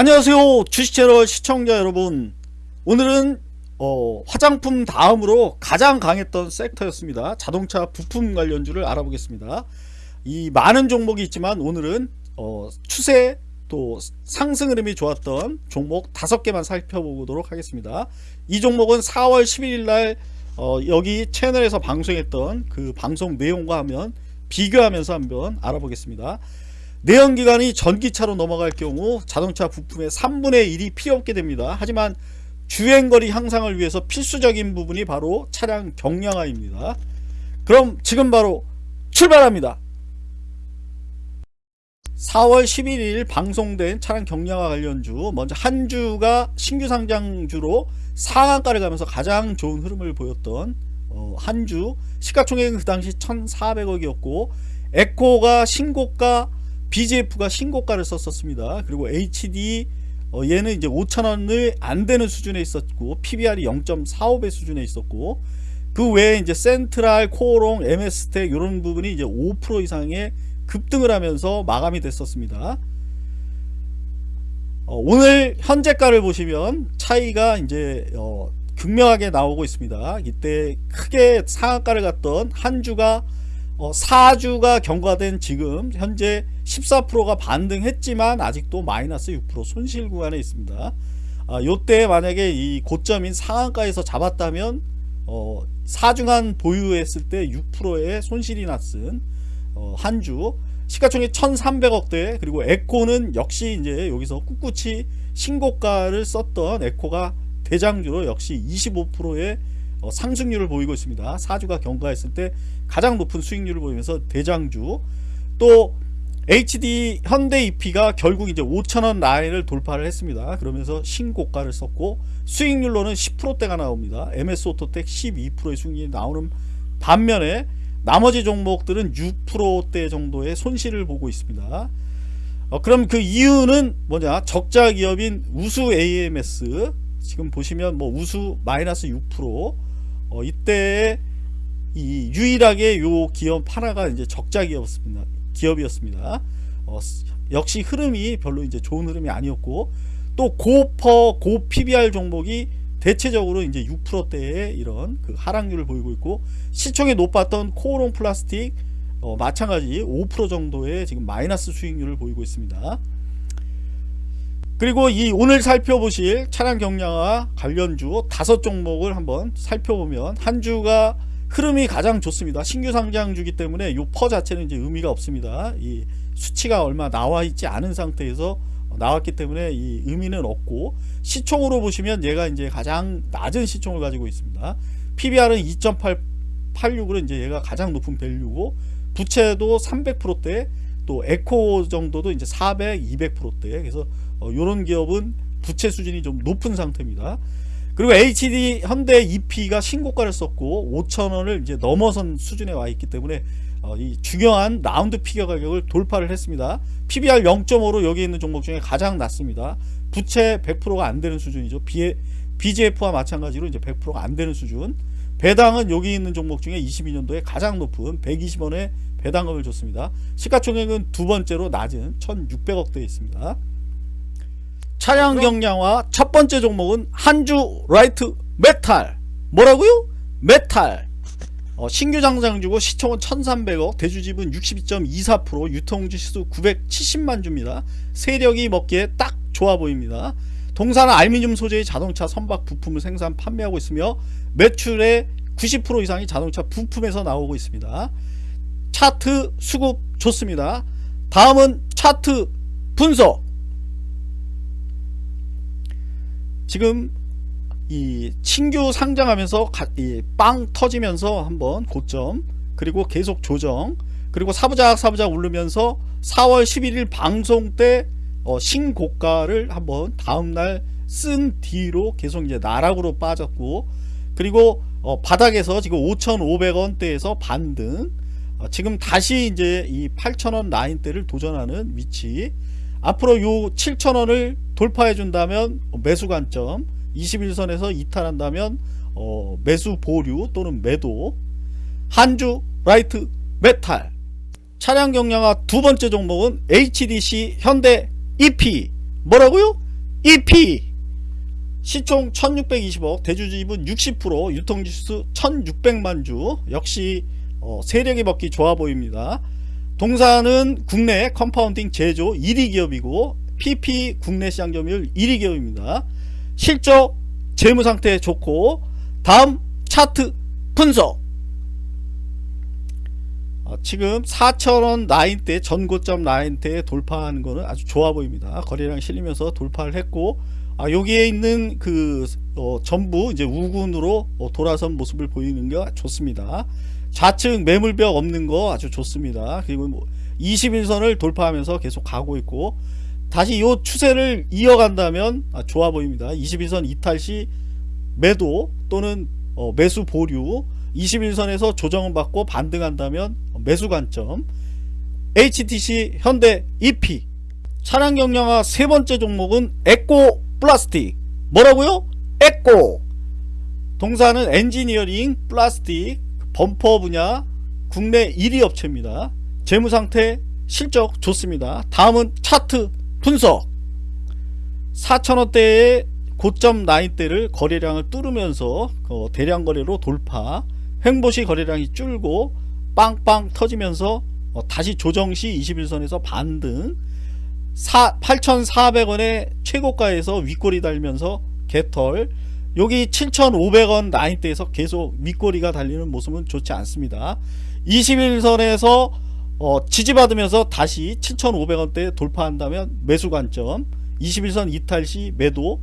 안녕하세요. 주식채널 시청자 여러분. 오늘은 어, 화장품 다음으로 가장 강했던 섹터였습니다. 자동차 부품 관련주를 알아보겠습니다. 이 많은 종목이 있지만 오늘은 어, 추세 또 상승 흐름이 좋았던 종목 다섯 개만 살펴보도록 하겠습니다. 이 종목은 4월 11일 날 어, 여기 채널에서 방송했던 그 방송 내용과 하면 비교하면서 한번 알아보겠습니다 내연기관이 전기차로 넘어갈 경우 자동차 부품의 3분의 1이 필요 없게 됩니다. 하지만 주행거리 향상을 위해서 필수적인 부분이 바로 차량 경량화입니다. 그럼 지금 바로 출발합니다. 4월 11일 방송된 차량 경량화 관련주 먼저 한 주가 신규 상장주로 상한가를 가면서 가장 좋은 흐름을 보였던 어, 한주 시가총액은 그 당시 1400억이었고 에코가 신고가 BGF가 신고가를 썼었습니다. 그리고 HD 어, 얘는 이제 5천원을 안 되는 수준에 있었고 PBR이 0.45배 수준에 있었고 그 외에 이제 센트랄, 코오롱, MS텍 이런 부분이 이제 5% 이상의 급등을 하면서 마감이 됐었습니다. 어, 오늘 현재가를 보시면 차이가 이제 어, 극명하게 나오고 있습니다. 이때 크게 상한가를 갔던 한 주가 어, 4주가 경과된 지금 현재 14%가 반등했지만 아직도 마이너스 6% 손실 구간에 있습니다. 아, 요때 만약에 이 고점인 상한가에서 잡았다면 어, 4중간 보유했을 때 6%의 손실이 났은 어, 한주 시가총액 1300억대 그리고 에코는 역시 이제 여기서 꿋꿋이 신고가를 썼던 에코가 대장주로 역시 25%의 어, 상승률을 보이고 있습니다. 4주가 경과했을 때 가장 높은 수익률을 보이면서 대장주 또 HD 현대 EP가 결국 이제 5천원 라인을 돌파를 했습니다. 그러면서 신고가를 썼고 수익률로는 10%대가 나옵니다. MS 오토텍 12%의 수익률이 나오는 반면에 나머지 종목들은 6%대 정도의 손실을 보고 있습니다. 어, 그럼 그 이유는 뭐냐 적자 기업인 우수 AMS 지금 보시면 뭐 우수 마이너스 6% 어, 이때 이 유일하게 요 기업 하나가 이제 적자 기업이었습니다. 기업이었습니다. 어, 역시 흐름이 별로 이제 좋은 흐름이 아니었고 또 고퍼 고 PBR 종목이 대체적으로 이제 6%대의 이런 그 하락률을 보이고 있고 시총이 높았던 코오롱 플라스틱 어, 마찬가지 5% 정도의 지금 마이너스 수익률을 보이고 있습니다. 그리고 이 오늘 살펴보실 차량 경량화 관련주 다섯 종목을 한번 살펴보면 한 주가 흐름이 가장 좋습니다. 신규 상장주기 때문에 이 퍼 자체는 이제 의미가 없습니다. 이 수치가 얼마 나와 있지 않은 상태에서 나왔기 때문에 이 의미는 없고 시총으로 보시면 얘가 이제 가장 낮은 시총을 가지고 있습니다. PBR은 2.86으로 이제 얘가 가장 높은 밸류고 부채도 300%대 또 에코 정도도 이제 400, 200%대 그래서 어, 이런 기업은 부채 수준이 좀 높은 상태입니다. 그리고 HD 현대 EP가 신고가를 썼고 5천원을 이제 넘어선 수준에 와 있기 때문에 어, 이 중요한 라운드 피겨 가격을 돌파를 했습니다. PBR 0.5로 여기 있는 종목 중에 가장 낮습니다. 부채 100%가 안 되는 수준이죠. B, BGF와 마찬가지로 이제 100%가 안 되는 수준. 배당은 여기 있는 종목 중에 22년도에 가장 높은 120원의 배당금을 줬습니다. 시가총액은 두 번째로 낮은 1600억대에 있습니다. 차량 경량화 첫 번째 종목은 한주 라이트 메탈 뭐라고요? 메탈 어, 신규 상장주고 시총은 1300억 대주 지분 62.24% 유통주식수 970만 주입니다 세력이 먹기에 딱 좋아 보입니다 동사는 알미늄 소재의 자동차 선박 부품을 생산 판매하고 있으며 매출의 90% 이상이 자동차 부품에서 나오고 있습니다 차트 수급 좋습니다. 다음은 차트 분석. 지금 이 신규 상장하면서 이빵 터지면서 한번 고점 그리고 계속 조정 그리고 사부작 사부작 오르면서 4월 11일 방송 때 어, 신고가를 한번 다음날 쓴 뒤로 계속 이제 나락으로 빠졌고 그리고 어, 바닥에서 지금 5,500원대에서 반등 어, 지금 다시 이제 이 8,000원 라인대를 도전하는 위치. 앞으로 요 7,000원을 돌파해 준다면 매수 관점 21선에서 이탈한다면 어, 매수 보류 또는 매도. 한주 라이트 메탈. 차량 경량화 두 번째 종목은 HDC 현대 EP 뭐라고요? EP 시총 1620억 대주주 지분 60% 유통주식수 1600만주. 역시 어, 세력이 먹기 좋아 보입니다. 동사는 국내 compounding 제조 1위 기업이고 PP 국내 시장 점유율 1위 기업입니다. 실적 재무 상태 좋고 다음 차트 분석. 어, 지금 4천원 라인대 전고점 라인대에 돌파하는 것은 아주 좋아 보입니다. 거래량 실리면서 돌파를 했고 아, 여기에 있는 그 어, 전부 이제 우군으로 어, 돌아선 모습을 보이는 게 좋습니다 좌측 매물벽 없는 거 아주 좋습니다. 그리고 뭐 21선을 돌파하면서 계속 가고 있고 다시 이 추세를 이어간다면 아, 좋아 보입니다. 21선 이탈 시 매도 또는 어, 매수 보류 21선에서 조정을 받고 반등한다면 매수 관점 HDC 현대 EP 차량 경량화 세 번째 종목은 에코 플라스틱. 뭐라고요? 에코. 동사는 엔지니어링 플라스틱 범퍼 분야 국내 1위 업체입니다. 재무상태 실적 좋습니다. 다음은 차트 분석. 4천원대의 고점 라인대를 거래량을 뚫으면서 어, 대량 거래로 돌파 횡보시 거래량이 줄고 빵빵 터지면서 어, 다시 조정시 21선에서 반등. 8,400원의 최고가에서 윗꼬리 달면서 개털 여기 7,500원 라인대에서 계속 윗꼬리가 달리는 모습은 좋지 않습니다. 21선에서 어, 지지받으면서 다시 7,500원대 돌파한다면 매수 관점 21선 이탈 시 매도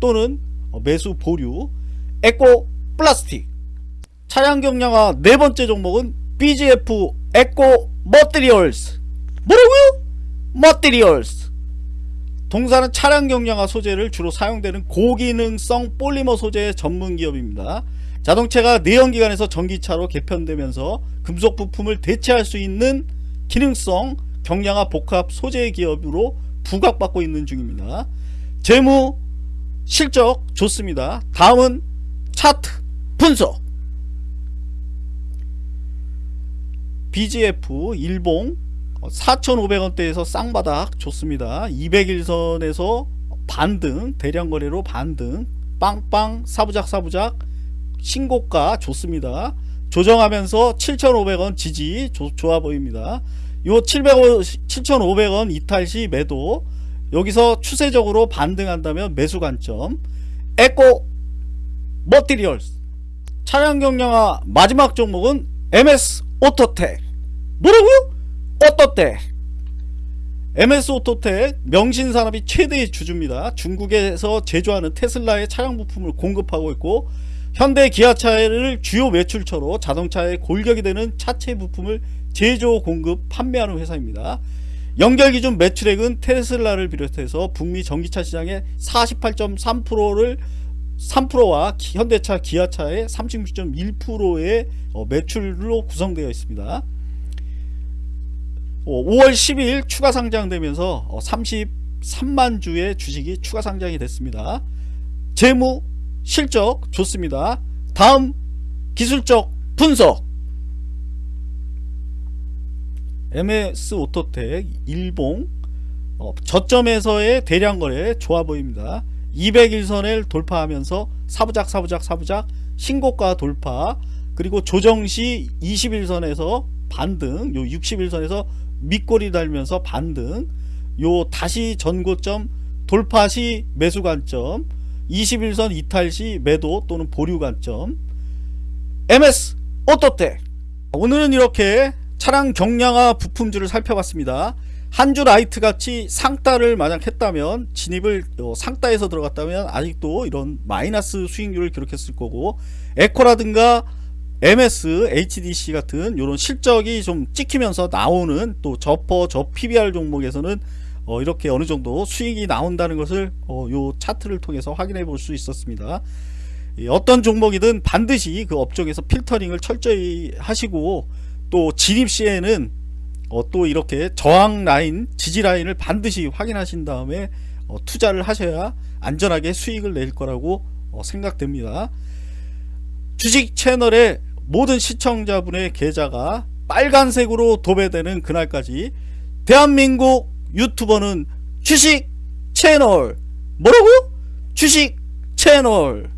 또는 어, 매수 보류 에코 플라스틱. 차량 경량화 네 번째 종목은 BGF 에코 머티리얼스. 뭐라고요? 머티리얼스 동사는 차량 경량화 소재를 주로 사용되는 고기능성 폴리머 소재 전문 기업입니다. 자동차가 내연기관에서 전기차로 개편되면서 금속 부품을 대체할 수 있는 기능성 경량화 복합 소재 기업으로 부각받고 있는 중입니다. 재무 실적 좋습니다. 다음은 차트 분석 BGF 일봉 4,500원대에서 쌍바닥 좋습니다. 200일선에서 반등 대량 거래로 반등 빵빵 사부작 사부작 신고가 좋습니다. 조정하면서 7,500원 지지 조, 좋아 보입니다. 요 700원 7,500원 이탈 시 매도 여기서 추세적으로 반등한다면 매수 관점 에코 머티리얼스 차량 경량화 마지막 종목은 MS 오토텍 뭐라고요? 오토텍 MS 오토텍 명신산업이 최대의 주주입니다. 중국에서 제조하는 테슬라의 차량 부품을 공급하고 있고 현대 기아차를 주요 매출처로 자동차의 골격이 되는 차체 부품을 제조 공급 판매하는 회사입니다. 연결 기준 매출액은 테슬라를 비롯해서 북미 전기차 시장의 48.3%를 3%와 현대차 기아차의 36.1%의 어, 매출로 구성되어 있습니다. 5월 어, 10일 추가 상장되면서 33만 어, 주의 주식이 추가 상장이 됐습니다. 재무 실적 좋습니다. 다음 기술적 분석 MS 오토텍 일봉 어, 저점에서의 대량 거래 좋아 보입니다. 200일선을 돌파하면서 사부작 사부작 사부작 신고가 돌파 그리고 조정시 21선에서 반등 요 61선에서 밑꼬리 달면서 반등. 요 다시 전고점 돌파 시 매수 관점 21선 이탈 시 매도 또는 보류 관점. MS 오토텍 오늘은 이렇게 차량 경량화 부품주를 살펴봤습니다. 한주 라이트 같이 상따를 만약 했다면 진입을 어, 상따에서 들어갔다면 아직도 이런 마이너스 수익률을 기록했을 거고 에코라든가 MS, HDC 같은 이런 실적이 좀 찍히면서 나오는 또 저퍼, 저 PBR 종목에서는 어 이렇게 어느 정도 수익이 나온다는 것을 어 요 차트를 통해서 확인해 볼 수 있었습니다. 어떤 종목이든 반드시 그 업종에서 필터링을 철저히 하시고 또 진입 시에는 어 또 이렇게 저항 라인, 지지 라인을 반드시 확인하신 다음에 어 투자를 하셔야 안전하게 수익을 낼 거라고 어 생각됩니다. 주식 채널에 모든 시청자분의 계좌가 빨간색으로 도배되는 그날까지 대한민국 유튜버는 주식 채널 뭐라고? 주식 채널